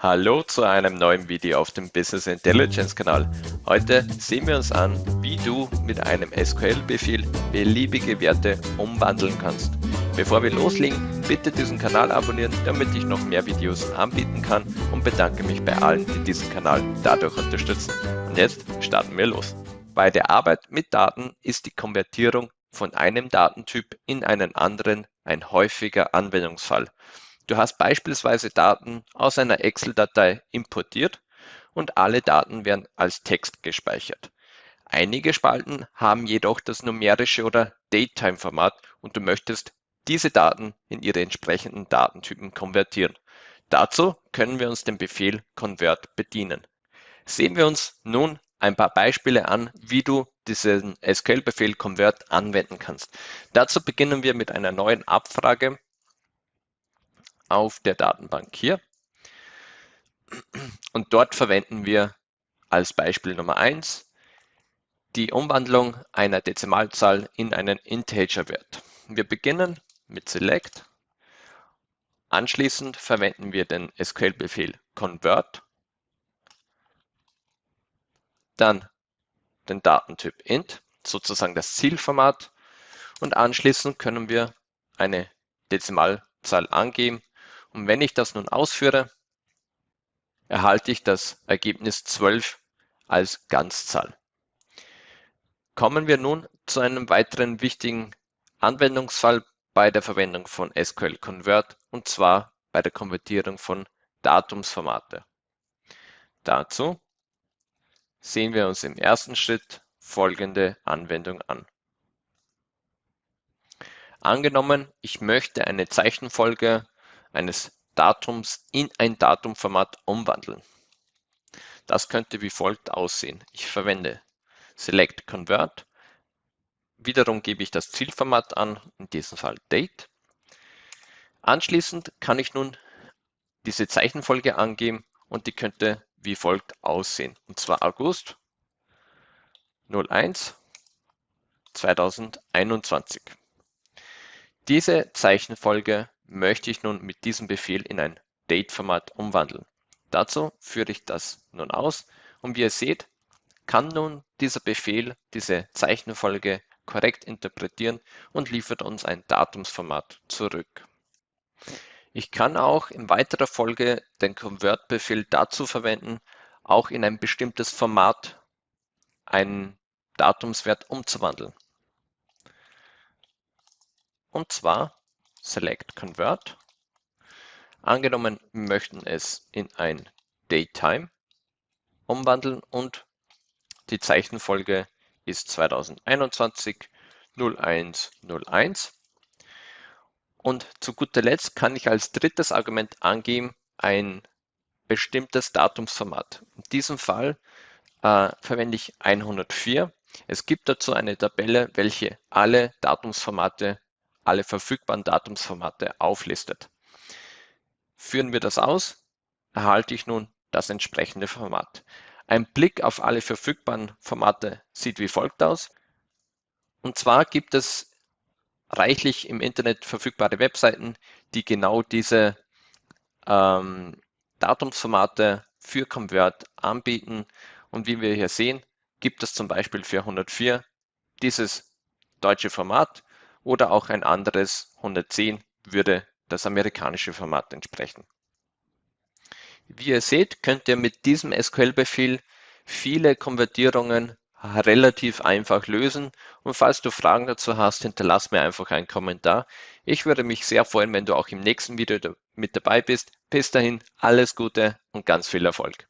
Hallo zu einem neuen Video auf dem Business Intelligence Kanal. Heute sehen wir uns an, wie du mit einem SQL-Befehl beliebige Werte umwandeln kannst. Bevor wir loslegen, bitte diesen Kanal abonnieren, damit ich noch mehr Videos anbieten kann und bedanke mich bei allen, die diesen Kanal dadurch unterstützen. Und jetzt starten wir los. Bei der Arbeit mit Daten ist die Konvertierung von einem Datentyp in einen anderen ein häufiger Anwendungsfall. Du hast beispielsweise Daten aus einer Excel-Datei importiert und alle Daten werden als Text gespeichert. Einige Spalten haben jedoch das numerische oder Datetime-Format und du möchtest diese Daten in ihre entsprechenden Datentypen konvertieren. Dazu können wir uns den Befehl convert bedienen. Sehen wir uns nun ein paar Beispiele an, wie du diesen SQL-Befehl convert anwenden kannst. Dazu beginnen wir mit einer neuen Abfrage auf der Datenbank hier. Und dort verwenden wir als Beispiel Nummer 1 die Umwandlung einer Dezimalzahl in einen Integer-Wert. Wir beginnen mit Select. Anschließend verwenden wir den SQL-Befehl convert. Dann den Datentyp int, sozusagen das Zielformat. Und anschließend können wir eine Dezimalzahl angeben und wenn ich das nun ausführe, erhalte ich das Ergebnis 12 als Ganzzahl. Kommen wir nun zu einem weiteren wichtigen Anwendungsfall bei der Verwendung von SQL Convert und zwar bei der Konvertierung von Datumsformate. Dazu sehen wir uns im ersten Schritt folgende Anwendung an. Angenommen, ich möchte eine Zeichenfolge eines Datums in ein Datumformat umwandeln. Das könnte wie folgt aussehen. Ich verwende Select Convert. Wiederum gebe ich das Zielformat an, in diesem Fall Date. Anschließend kann ich nun diese Zeichenfolge angeben und die könnte wie folgt aussehen. Und zwar August 01 2021. Diese Zeichenfolge möchte ich nun mit diesem Befehl in ein Date-Format umwandeln. Dazu führe ich das nun aus und wie ihr seht, kann nun dieser Befehl diese Zeichenfolge korrekt interpretieren und liefert uns ein Datumsformat zurück. Ich kann auch in weiterer Folge den Convert-Befehl dazu verwenden, auch in ein bestimmtes Format einen Datumswert umzuwandeln. Und zwar Select Convert. Angenommen, möchten es in ein Datetime umwandeln und die Zeichenfolge ist 2021 0101. Und zu guter Letzt kann ich als drittes Argument angeben ein bestimmtes Datumsformat. In diesem Fall äh, verwende ich 104. Es gibt dazu eine Tabelle, welche alle Datumsformate alle verfügbaren Datumsformate auflistet. Führen wir das aus, erhalte ich nun das entsprechende Format. Ein Blick auf alle verfügbaren Formate sieht wie folgt aus. Und zwar gibt es reichlich im Internet verfügbare Webseiten, die genau diese ähm, Datumsformate für Convert anbieten. Und wie wir hier sehen, gibt es zum Beispiel für 104 dieses deutsche Format oder auch ein anderes 110 würde das amerikanische Format entsprechen. Wie ihr seht, könnt ihr mit diesem SQL-Befehl viele Konvertierungen relativ einfach lösen. Und falls du Fragen dazu hast, hinterlass mir einfach einen Kommentar. Ich würde mich sehr freuen, wenn du auch im nächsten Video mit dabei bist. Bis dahin, alles Gute und ganz viel Erfolg.